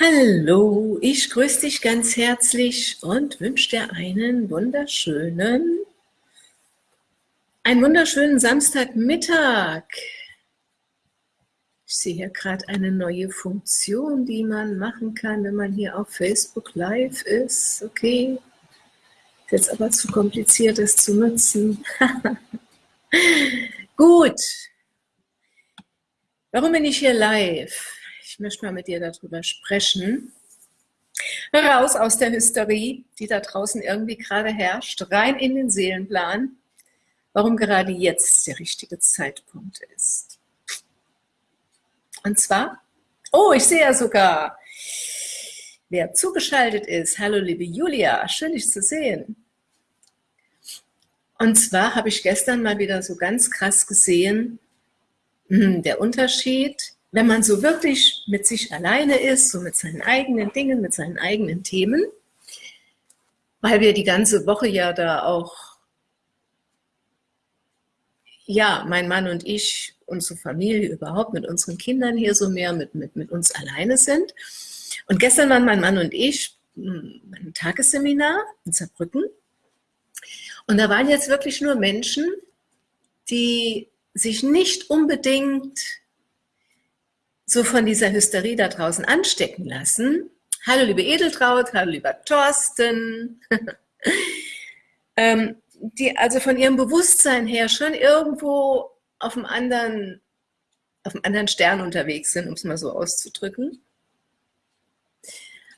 Hallo, ich grüße dich ganz herzlich und wünsche dir einen wunderschönen, einen wunderschönen Samstagmittag. Ich sehe hier gerade eine neue Funktion, die man machen kann, wenn man hier auf Facebook Live ist. Okay, ist jetzt aber zu kompliziert, das zu nutzen. Gut. Warum bin ich hier live? Möchte mal mit dir darüber sprechen. Raus aus der Hysterie, die da draußen irgendwie gerade herrscht, rein in den Seelenplan, warum gerade jetzt der richtige Zeitpunkt ist. Und zwar, oh, ich sehe ja sogar, wer zugeschaltet ist. Hallo, liebe Julia, schön dich zu sehen. Und zwar habe ich gestern mal wieder so ganz krass gesehen, hm, der Unterschied wenn man so wirklich mit sich alleine ist, so mit seinen eigenen Dingen, mit seinen eigenen Themen, weil wir die ganze Woche ja da auch, ja, mein Mann und ich, unsere Familie überhaupt, mit unseren Kindern hier so mehr mit, mit, mit uns alleine sind. Und gestern waren mein Mann und ich hm, ein Tagesseminar in Saarbrücken. Und da waren jetzt wirklich nur Menschen, die sich nicht unbedingt so von dieser Hysterie da draußen anstecken lassen. Hallo liebe Edeltraut, hallo lieber Thorsten. ähm, die also von ihrem Bewusstsein her schon irgendwo auf einem anderen, auf einem anderen Stern unterwegs sind, um es mal so auszudrücken.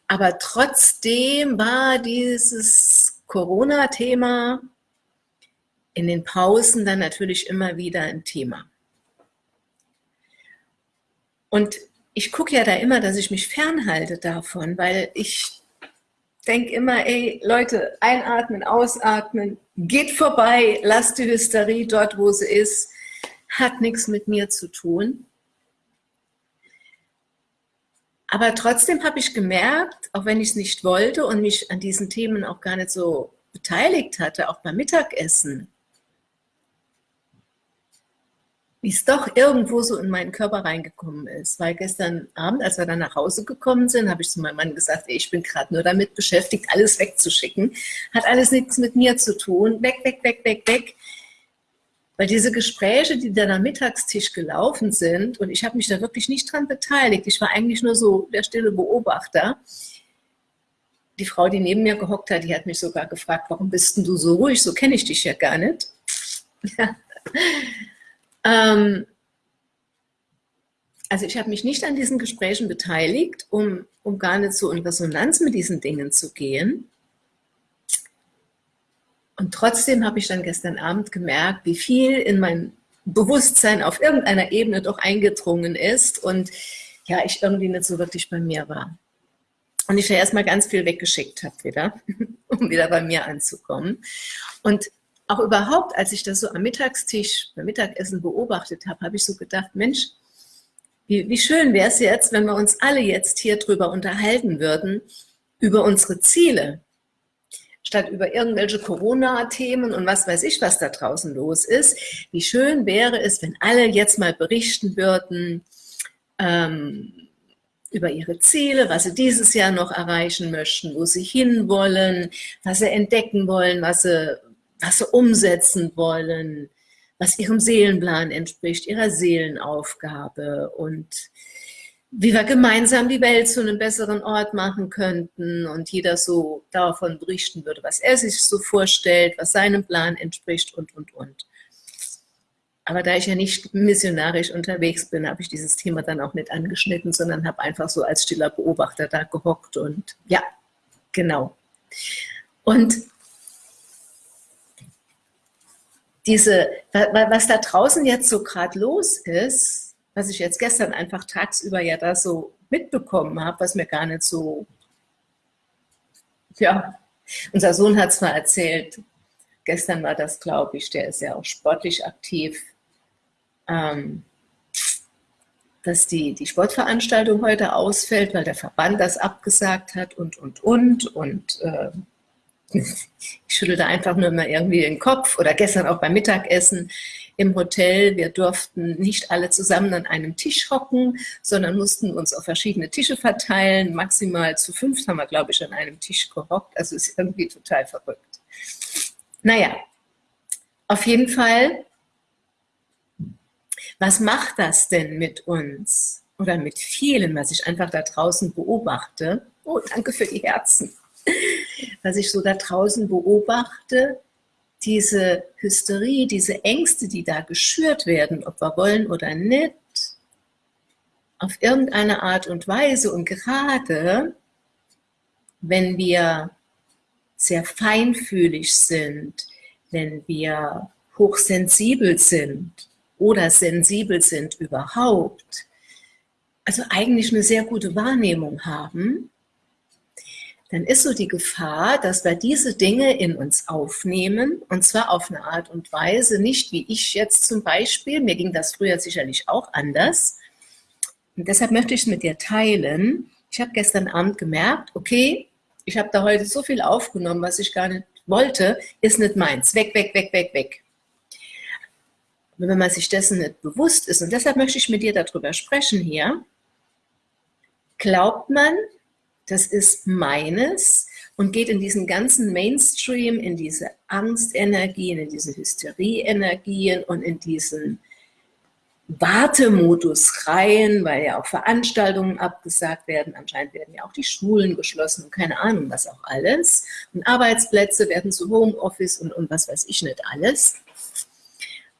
Aber trotzdem war dieses Corona-Thema in den Pausen dann natürlich immer wieder ein Thema. Und ich gucke ja da immer, dass ich mich fernhalte davon, weil ich denke immer, ey Leute, einatmen, ausatmen, geht vorbei, lasst die Hysterie dort, wo sie ist, hat nichts mit mir zu tun. Aber trotzdem habe ich gemerkt, auch wenn ich es nicht wollte und mich an diesen Themen auch gar nicht so beteiligt hatte, auch beim Mittagessen, wie es doch irgendwo so in meinen Körper reingekommen ist. Weil gestern Abend, als wir dann nach Hause gekommen sind, habe ich zu meinem Mann gesagt, ey, ich bin gerade nur damit beschäftigt, alles wegzuschicken. Hat alles nichts mit mir zu tun. Weg, weg, weg, weg, weg. Weil diese Gespräche, die dann am Mittagstisch gelaufen sind, und ich habe mich da wirklich nicht dran beteiligt, ich war eigentlich nur so der stille Beobachter. Die Frau, die neben mir gehockt hat, die hat mich sogar gefragt, warum bist denn du so ruhig? So kenne ich dich ja gar nicht. Ja. Ähm, also ich habe mich nicht an diesen Gesprächen beteiligt, um, um gar nicht so in Resonanz mit diesen Dingen zu gehen. Und trotzdem habe ich dann gestern Abend gemerkt, wie viel in mein Bewusstsein auf irgendeiner Ebene doch eingedrungen ist und ja, ich irgendwie nicht so wirklich bei mir war. Und ich ja erstmal ganz viel weggeschickt habe wieder, um wieder bei mir anzukommen. Und auch überhaupt, als ich das so am Mittagstisch, beim Mittagessen beobachtet habe, habe ich so gedacht, Mensch, wie, wie schön wäre es jetzt, wenn wir uns alle jetzt hier drüber unterhalten würden, über unsere Ziele, statt über irgendwelche Corona-Themen und was weiß ich, was da draußen los ist. Wie schön wäre es, wenn alle jetzt mal berichten würden ähm, über ihre Ziele, was sie dieses Jahr noch erreichen möchten, wo sie hinwollen, was sie entdecken wollen, was sie was sie umsetzen wollen, was ihrem Seelenplan entspricht, ihrer Seelenaufgabe und wie wir gemeinsam die Welt zu einem besseren Ort machen könnten und jeder so davon berichten würde, was er sich so vorstellt, was seinem Plan entspricht und, und, und. Aber da ich ja nicht missionarisch unterwegs bin, habe ich dieses Thema dann auch nicht angeschnitten, sondern habe einfach so als stiller Beobachter da gehockt und ja, genau. Und diese, was da draußen jetzt so gerade los ist, was ich jetzt gestern einfach tagsüber ja da so mitbekommen habe, was mir gar nicht so, ja, unser Sohn hat es mal erzählt, gestern war das, glaube ich, der ist ja auch sportlich aktiv, ähm, dass die, die Sportveranstaltung heute ausfällt, weil der Verband das abgesagt hat und, und, und, und äh, ich schüttelte einfach nur mal irgendwie den Kopf oder gestern auch beim Mittagessen. im Hotel. Wir durften nicht alle zusammen an einem Tisch hocken, sondern mussten uns auf verschiedene Tische verteilen. Maximal zu fünf haben wir, glaube ich, an einem Tisch gehockt. Also ist irgendwie total verrückt. Naja, auf jeden Fall, was macht das denn mit uns? Oder mit vielen, was ich einfach da draußen beobachte. Oh, danke für die Herzen. Was ich so da draußen beobachte, diese Hysterie, diese Ängste, die da geschürt werden, ob wir wollen oder nicht, auf irgendeine Art und Weise und gerade wenn wir sehr feinfühlig sind, wenn wir hochsensibel sind oder sensibel sind überhaupt, also eigentlich eine sehr gute Wahrnehmung haben, dann ist so die Gefahr, dass wir diese Dinge in uns aufnehmen und zwar auf eine Art und Weise, nicht wie ich jetzt zum Beispiel, mir ging das früher sicherlich auch anders und deshalb möchte ich es mit dir teilen. Ich habe gestern Abend gemerkt, okay, ich habe da heute so viel aufgenommen, was ich gar nicht wollte, ist nicht meins, weg, weg, weg, weg, weg. wenn man sich dessen nicht bewusst ist, und deshalb möchte ich mit dir darüber sprechen hier, glaubt man, das ist meines und geht in diesen ganzen Mainstream, in diese Angstenergien, in diese Hysterie-Energien und in diesen Wartemodus rein, weil ja auch Veranstaltungen abgesagt werden, anscheinend werden ja auch die Schulen geschlossen und keine Ahnung was auch alles und Arbeitsplätze werden zu Homeoffice und, und was weiß ich nicht alles.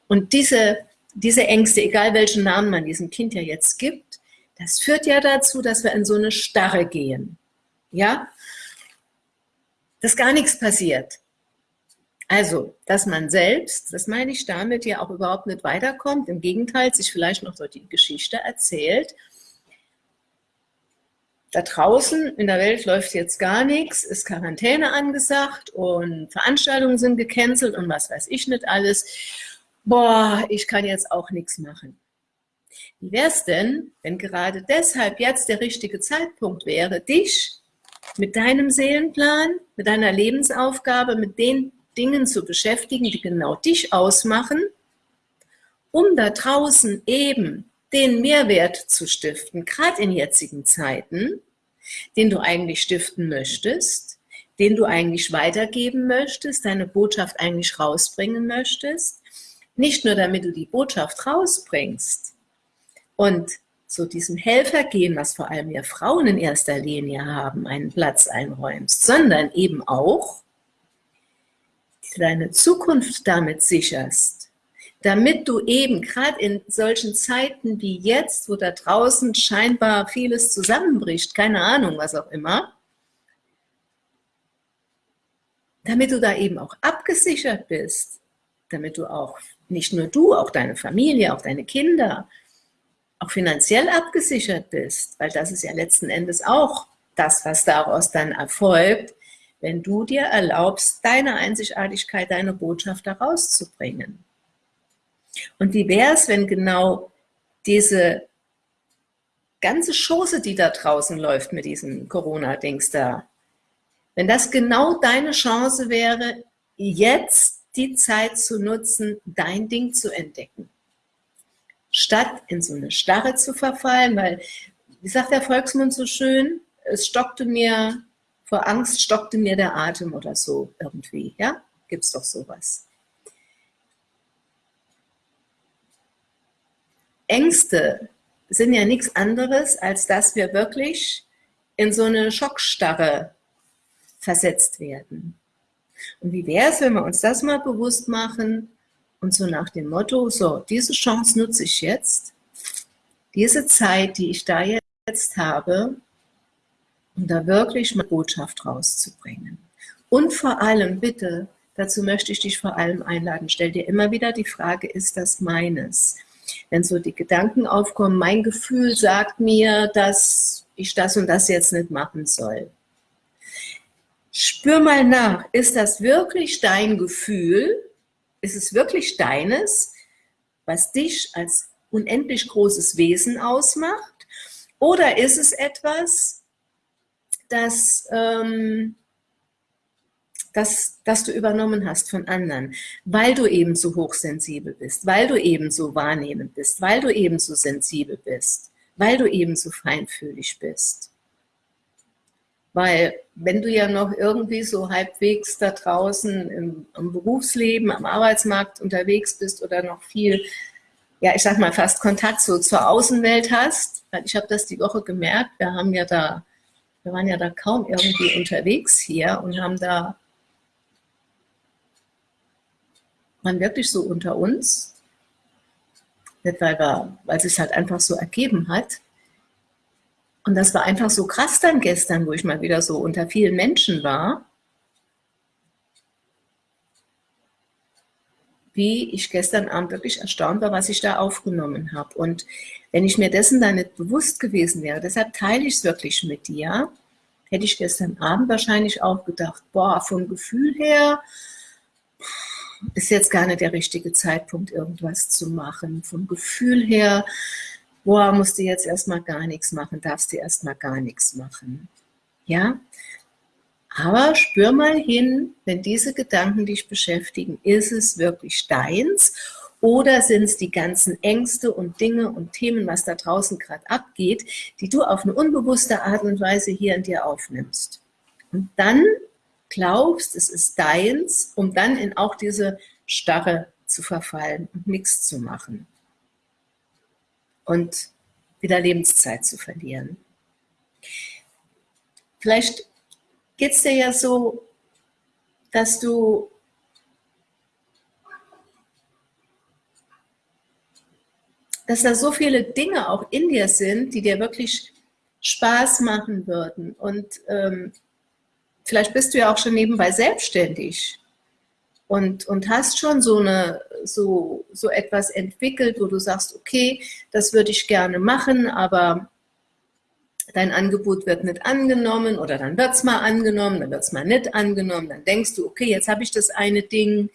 Und diese, diese Ängste, egal welchen Namen man diesem Kind ja jetzt gibt, das führt ja dazu, dass wir in so eine Starre gehen. Ja? Dass gar nichts passiert. Also, dass man selbst, das meine ich damit, ja auch überhaupt nicht weiterkommt, im Gegenteil, sich vielleicht noch so die Geschichte erzählt, da draußen in der Welt läuft jetzt gar nichts, ist Quarantäne angesagt und Veranstaltungen sind gecancelt und was weiß ich nicht alles. Boah, ich kann jetzt auch nichts machen. Wie wäre es denn, wenn gerade deshalb jetzt der richtige Zeitpunkt wäre, dich mit deinem Seelenplan, mit deiner Lebensaufgabe, mit den Dingen zu beschäftigen, die genau dich ausmachen, um da draußen eben den Mehrwert zu stiften, gerade in jetzigen Zeiten, den du eigentlich stiften möchtest, den du eigentlich weitergeben möchtest, deine Botschaft eigentlich rausbringen möchtest, nicht nur damit du die Botschaft rausbringst, und so diesem Helfergehen, was vor allem ja Frauen in erster Linie haben, einen Platz einräumst, sondern eben auch deine Zukunft damit sicherst, damit du eben gerade in solchen Zeiten wie jetzt, wo da draußen scheinbar vieles zusammenbricht, keine Ahnung, was auch immer, damit du da eben auch abgesichert bist, damit du auch, nicht nur du, auch deine Familie, auch deine Kinder, auch finanziell abgesichert bist, weil das ist ja letzten Endes auch das, was daraus dann erfolgt, wenn du dir erlaubst, deine Einzigartigkeit, deine Botschaft daraus zu bringen. Und wie wäre es, wenn genau diese ganze Chose, die da draußen läuft mit diesem Corona-Dings da, wenn das genau deine Chance wäre, jetzt die Zeit zu nutzen, dein Ding zu entdecken statt in so eine Starre zu verfallen, weil, wie sagt der Volksmund so schön, es stockte mir, vor Angst stockte mir der Atem oder so irgendwie, ja? Gibt's doch sowas. Ängste sind ja nichts anderes, als dass wir wirklich in so eine Schockstarre versetzt werden. Und wie wäre es, wenn wir uns das mal bewusst machen, und so nach dem Motto, so, diese Chance nutze ich jetzt, diese Zeit, die ich da jetzt habe, um da wirklich meine Botschaft rauszubringen. Und vor allem, bitte, dazu möchte ich dich vor allem einladen, stell dir immer wieder die Frage, ist das meines? Wenn so die Gedanken aufkommen, mein Gefühl sagt mir, dass ich das und das jetzt nicht machen soll. Spür mal nach, ist das wirklich dein Gefühl ist es wirklich deines, was dich als unendlich großes Wesen ausmacht? Oder ist es etwas, das, ähm, das, das du übernommen hast von anderen, weil du eben so hochsensibel bist, weil du eben so wahrnehmend bist, weil du eben so sensibel bist, weil du eben so feinfühlig bist. Weil wenn du ja noch irgendwie so halbwegs da draußen im, im Berufsleben, am Arbeitsmarkt unterwegs bist oder noch viel, ja ich sag mal fast Kontakt so zur Außenwelt hast, ich habe das die Woche gemerkt, wir haben ja da, wir waren ja da kaum irgendwie unterwegs hier und haben da man wirklich so unter uns, nicht weil, weil es sich halt einfach so ergeben hat. Und das war einfach so krass dann gestern, wo ich mal wieder so unter vielen Menschen war, wie ich gestern Abend wirklich erstaunt war, was ich da aufgenommen habe. Und wenn ich mir dessen dann nicht bewusst gewesen wäre, deshalb teile ich es wirklich mit dir, hätte ich gestern Abend wahrscheinlich auch gedacht, boah, vom Gefühl her, ist jetzt gar nicht der richtige Zeitpunkt, irgendwas zu machen. Vom Gefühl her, boah, musst du jetzt erstmal gar nichts machen, darfst du erstmal gar nichts machen. Ja? Aber spür mal hin, wenn diese Gedanken dich beschäftigen, ist es wirklich deins oder sind es die ganzen Ängste und Dinge und Themen, was da draußen gerade abgeht, die du auf eine unbewusste Art und Weise hier in dir aufnimmst. Und dann glaubst, es ist deins, um dann in auch diese Starre zu verfallen und nichts zu machen. Und wieder Lebenszeit zu verlieren. Vielleicht geht es dir ja so, dass du dass da so viele Dinge auch in dir sind, die dir wirklich Spaß machen würden. Und ähm, vielleicht bist du ja auch schon nebenbei selbstständig und, und hast schon so, eine, so, so etwas entwickelt, wo du sagst, okay, das würde ich gerne machen, aber dein Angebot wird nicht angenommen oder dann wird es mal angenommen, dann wird es mal nicht angenommen, dann denkst du, okay, jetzt habe ich das eine Ding,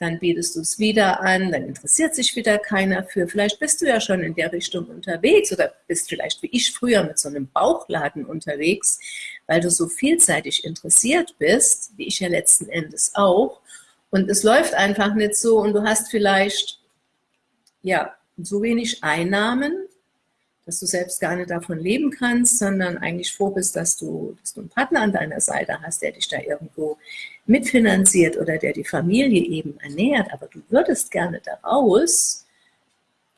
dann bietest du es wieder an, dann interessiert sich wieder keiner für. Vielleicht bist du ja schon in der Richtung unterwegs oder bist vielleicht wie ich früher mit so einem Bauchladen unterwegs, weil du so vielseitig interessiert bist, wie ich ja letzten Endes auch. Und es läuft einfach nicht so und du hast vielleicht ja so wenig Einnahmen, dass du selbst gar nicht davon leben kannst, sondern eigentlich froh bist, dass du, dass du einen Partner an deiner Seite hast, der dich da irgendwo mitfinanziert oder der die Familie eben ernährt, aber du würdest gerne daraus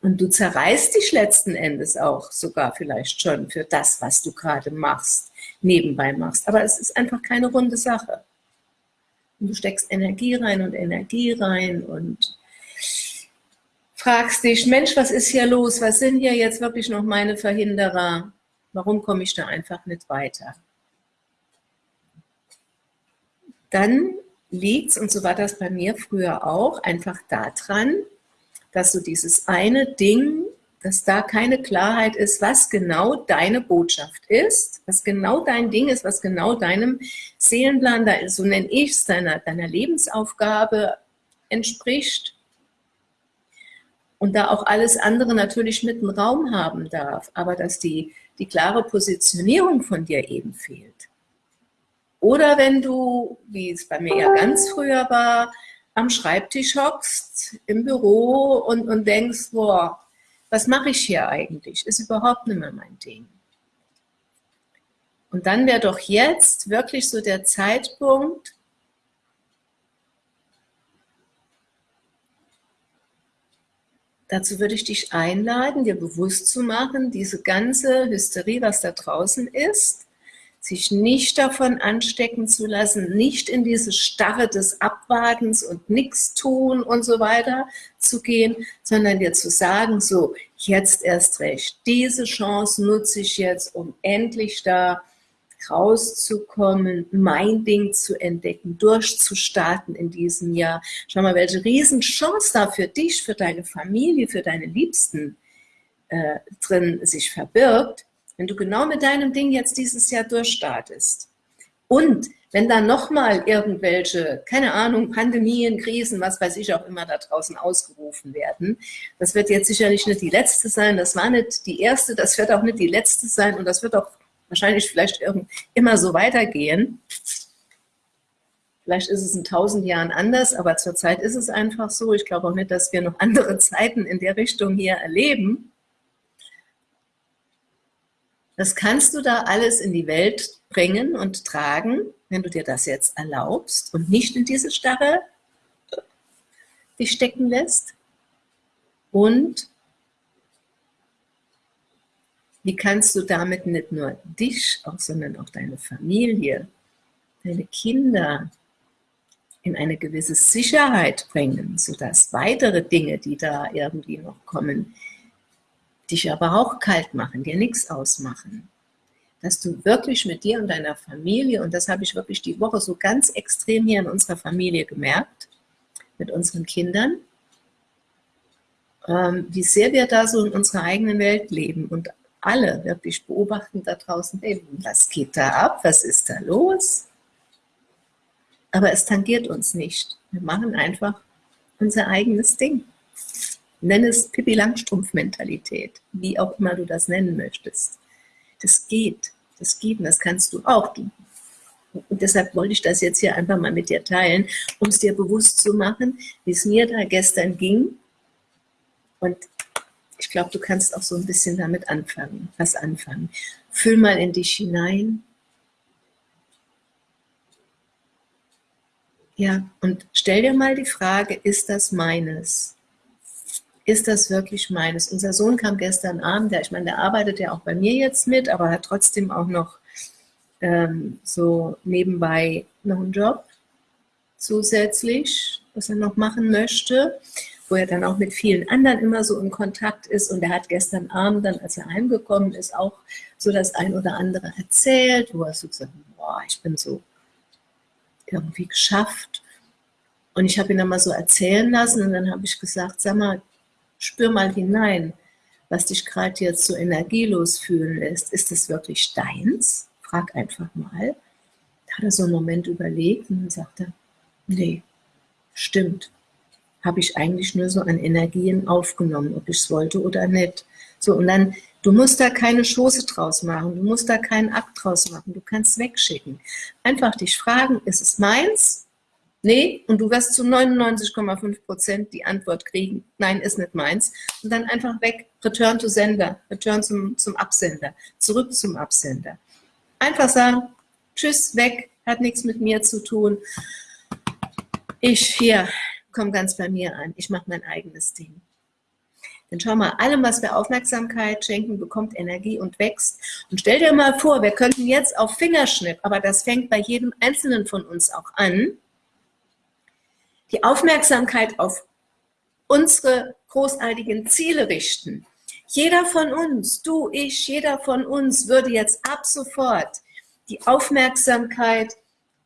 und du zerreißt dich letzten Endes auch sogar vielleicht schon für das, was du gerade machst nebenbei machst. Aber es ist einfach keine runde Sache. Und du steckst Energie rein und Energie rein und fragst dich, Mensch, was ist hier los? Was sind hier jetzt wirklich noch meine Verhinderer? Warum komme ich da einfach nicht weiter? Dann liegt es, und so war das bei mir früher auch, einfach daran, dass du dieses eine Ding dass da keine Klarheit ist, was genau deine Botschaft ist, was genau dein Ding ist, was genau deinem Seelenplan, so nenne ich es, deiner, deiner Lebensaufgabe entspricht. Und da auch alles andere natürlich mit einem Raum haben darf, aber dass die, die klare Positionierung von dir eben fehlt. Oder wenn du, wie es bei mir ja ganz früher war, am Schreibtisch hockst, im Büro und, und denkst, boah, was mache ich hier eigentlich? Ist überhaupt nicht mehr mein Ding. Und dann wäre doch jetzt wirklich so der Zeitpunkt, Dazu würde ich dich einladen, dir bewusst zu machen, diese ganze Hysterie, was da draußen ist, sich nicht davon anstecken zu lassen, nicht in diese Starre des Abwartens und nichts tun und so weiter zu gehen, sondern dir zu sagen, so, jetzt erst recht, diese Chance nutze ich jetzt, um endlich da rauszukommen, mein Ding zu entdecken, durchzustarten in diesem Jahr. Schau mal, welche Riesenchance da für dich, für deine Familie, für deine Liebsten äh, drin sich verbirgt, wenn du genau mit deinem Ding jetzt dieses Jahr durchstartest und wenn dann nochmal irgendwelche, keine Ahnung, Pandemien, Krisen, was weiß ich auch immer da draußen ausgerufen werden, das wird jetzt sicherlich nicht die letzte sein, das war nicht die erste, das wird auch nicht die letzte sein und das wird auch wahrscheinlich vielleicht immer so weitergehen. Vielleicht ist es in tausend Jahren anders, aber zurzeit ist es einfach so. Ich glaube auch nicht, dass wir noch andere Zeiten in der Richtung hier erleben. Das kannst du da alles in die Welt bringen und tragen, wenn du dir das jetzt erlaubst und nicht in diese Starre dich stecken lässt. Und wie kannst du damit nicht nur dich, auch, sondern auch deine Familie, deine Kinder, in eine gewisse Sicherheit bringen, sodass weitere Dinge, die da irgendwie noch kommen, dich aber auch kalt machen, dir nichts ausmachen. Dass du wirklich mit dir und deiner Familie, und das habe ich wirklich die Woche so ganz extrem hier in unserer Familie gemerkt, mit unseren Kindern, ähm, wie sehr wir da so in unserer eigenen Welt leben und alle wirklich beobachten da draußen, hey, was geht da ab, was ist da los? aber es tangiert uns nicht. Wir machen einfach unser eigenes Ding. Nenn es Pippi Langstrumpf-Mentalität, wie auch immer du das nennen möchtest. Das geht, das geht und das kannst du auch. Und deshalb wollte ich das jetzt hier einfach mal mit dir teilen, um es dir bewusst zu machen, wie es mir da gestern ging. Und ich glaube, du kannst auch so ein bisschen damit anfangen, was anfangen. Fühl mal in dich hinein, Ja, und stell dir mal die Frage, ist das meines? Ist das wirklich meines? Unser Sohn kam gestern Abend, der, ich meine, der arbeitet ja auch bei mir jetzt mit, aber hat trotzdem auch noch ähm, so nebenbei noch einen Job zusätzlich, was er noch machen möchte, wo er dann auch mit vielen anderen immer so in Kontakt ist und er hat gestern Abend dann, als er heimgekommen ist, auch so das ein oder andere erzählt, wo er so gesagt hat, boah, ich bin so irgendwie geschafft. Und ich habe ihn dann mal so erzählen lassen und dann habe ich gesagt, sag mal, spür mal hinein, was dich gerade jetzt so energielos fühlen lässt. Ist das wirklich deins? Frag einfach mal. Da hat er so einen Moment überlegt und dann sagt er, nee, stimmt. Habe ich eigentlich nur so an Energien aufgenommen, ob ich es wollte oder nicht. So, und dann Du musst da keine Schoße draus machen, du musst da keinen Akt draus machen, du kannst wegschicken. Einfach dich fragen, ist es meins? Nee, und du wirst zu 99,5 Prozent die Antwort kriegen, nein, ist nicht meins. Und dann einfach weg, return to sender, return zum, zum Absender, zurück zum Absender. Einfach sagen, tschüss, weg, hat nichts mit mir zu tun. Ich hier, komme ganz bei mir an, ich mache mein eigenes Ding. Denn schau mal, allem, was wir Aufmerksamkeit schenken, bekommt Energie und wächst. Und stell dir mal vor, wir könnten jetzt auf Fingerschnipp, aber das fängt bei jedem Einzelnen von uns auch an, die Aufmerksamkeit auf unsere großartigen Ziele richten. Jeder von uns, du, ich, jeder von uns würde jetzt ab sofort die Aufmerksamkeit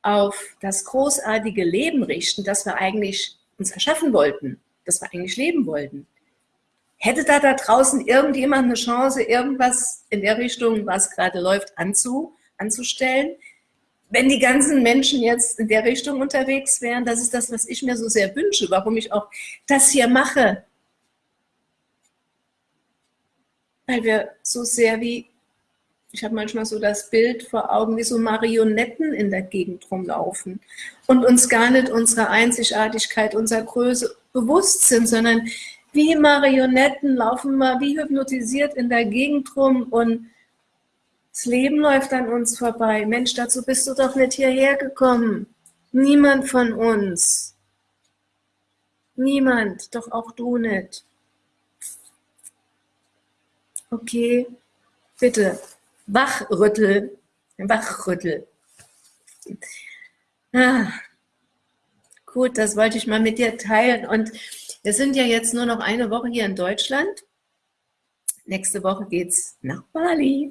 auf das großartige Leben richten, das wir eigentlich uns erschaffen wollten, das wir eigentlich leben wollten. Hätte da da draußen irgendjemand eine Chance, irgendwas in der Richtung, was gerade läuft, anzu, anzustellen? Wenn die ganzen Menschen jetzt in der Richtung unterwegs wären, das ist das, was ich mir so sehr wünsche, warum ich auch das hier mache. Weil wir so sehr wie, ich habe manchmal so das Bild vor Augen, wie so Marionetten in der Gegend rumlaufen und uns gar nicht unserer Einzigartigkeit, unserer Größe bewusst sind, sondern wie Marionetten, laufen mal wie hypnotisiert in der Gegend rum und das Leben läuft an uns vorbei. Mensch, dazu bist du doch nicht hierher gekommen. Niemand von uns. Niemand, doch auch du nicht. Okay, bitte, wachrüttel, wachrüttel. Ah, gut, das wollte ich mal mit dir teilen und wir sind ja jetzt nur noch eine Woche hier in Deutschland. Nächste Woche geht es nach Bali.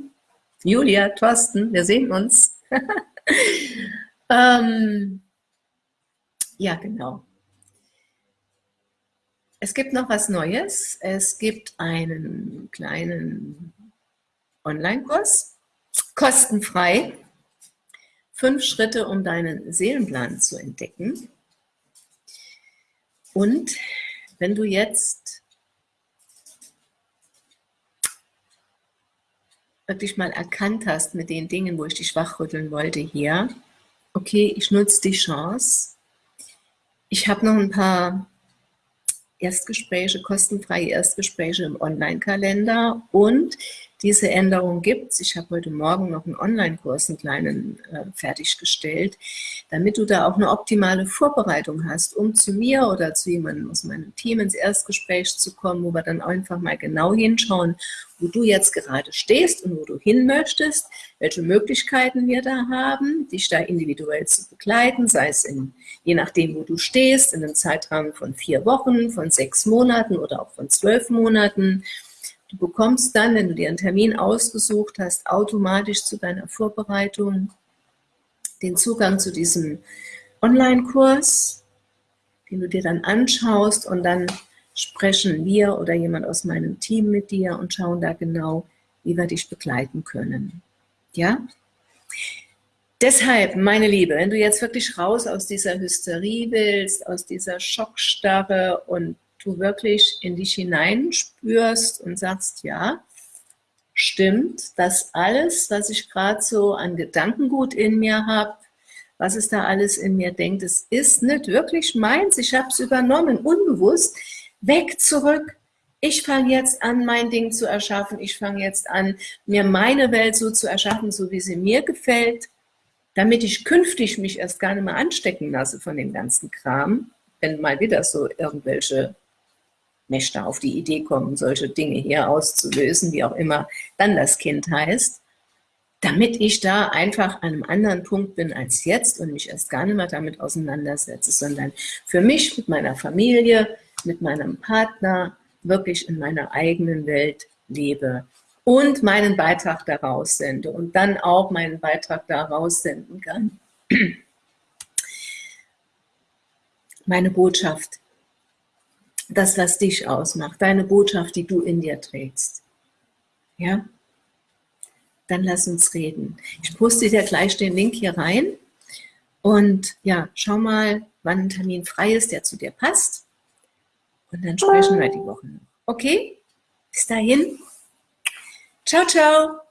Julia, Thorsten, wir sehen uns. ähm, ja, genau. Es gibt noch was Neues. Es gibt einen kleinen Online-Kurs, kostenfrei. Fünf Schritte, um deinen Seelenplan zu entdecken. Und wenn du jetzt wirklich mal erkannt hast mit den Dingen, wo ich dich wachrütteln wollte hier, okay, ich nutze die Chance. Ich habe noch ein paar Erstgespräche, kostenfreie Erstgespräche im Online-Kalender und diese Änderung gibt. Ich habe heute Morgen noch einen Online-Kurs, einen kleinen, äh, fertiggestellt, damit du da auch eine optimale Vorbereitung hast, um zu mir oder zu jemandem aus meinem Team ins Erstgespräch zu kommen, wo wir dann einfach mal genau hinschauen, wo du jetzt gerade stehst und wo du hin möchtest, welche Möglichkeiten wir da haben, dich da individuell zu begleiten, sei es in, je nachdem, wo du stehst, in einem Zeitraum von vier Wochen, von sechs Monaten oder auch von zwölf Monaten, Du bekommst dann, wenn du dir einen Termin ausgesucht hast, automatisch zu deiner Vorbereitung den Zugang zu diesem Online-Kurs, den du dir dann anschaust und dann sprechen wir oder jemand aus meinem Team mit dir und schauen da genau, wie wir dich begleiten können. Ja? Deshalb, meine Liebe, wenn du jetzt wirklich raus aus dieser Hysterie willst, aus dieser Schockstarre und du wirklich in dich hineinspürst und sagst, ja, stimmt, das alles, was ich gerade so an Gedankengut in mir habe, was es da alles in mir denkt, es ist nicht wirklich meins, ich habe es übernommen, unbewusst, weg, zurück, ich fange jetzt an, mein Ding zu erschaffen, ich fange jetzt an, mir meine Welt so zu erschaffen, so wie sie mir gefällt, damit ich künftig mich erst gar nicht mehr anstecken lasse von dem ganzen Kram, wenn mal wieder so irgendwelche Mächte auf die Idee kommen, solche Dinge hier auszulösen, wie auch immer dann das Kind heißt, damit ich da einfach an einem anderen Punkt bin als jetzt und mich erst gar nicht mehr damit auseinandersetze, sondern für mich mit meiner Familie, mit meinem Partner wirklich in meiner eigenen Welt lebe und meinen Beitrag daraus sende und dann auch meinen Beitrag daraus senden kann. Meine Botschaft das, was dich ausmacht, deine Botschaft, die du in dir trägst. Ja? Dann lass uns reden. Ich poste dir gleich den Link hier rein und ja, schau mal, wann ein Termin frei ist, der zu dir passt. Und dann sprechen wir die Woche noch. Okay? Bis dahin. Ciao, ciao.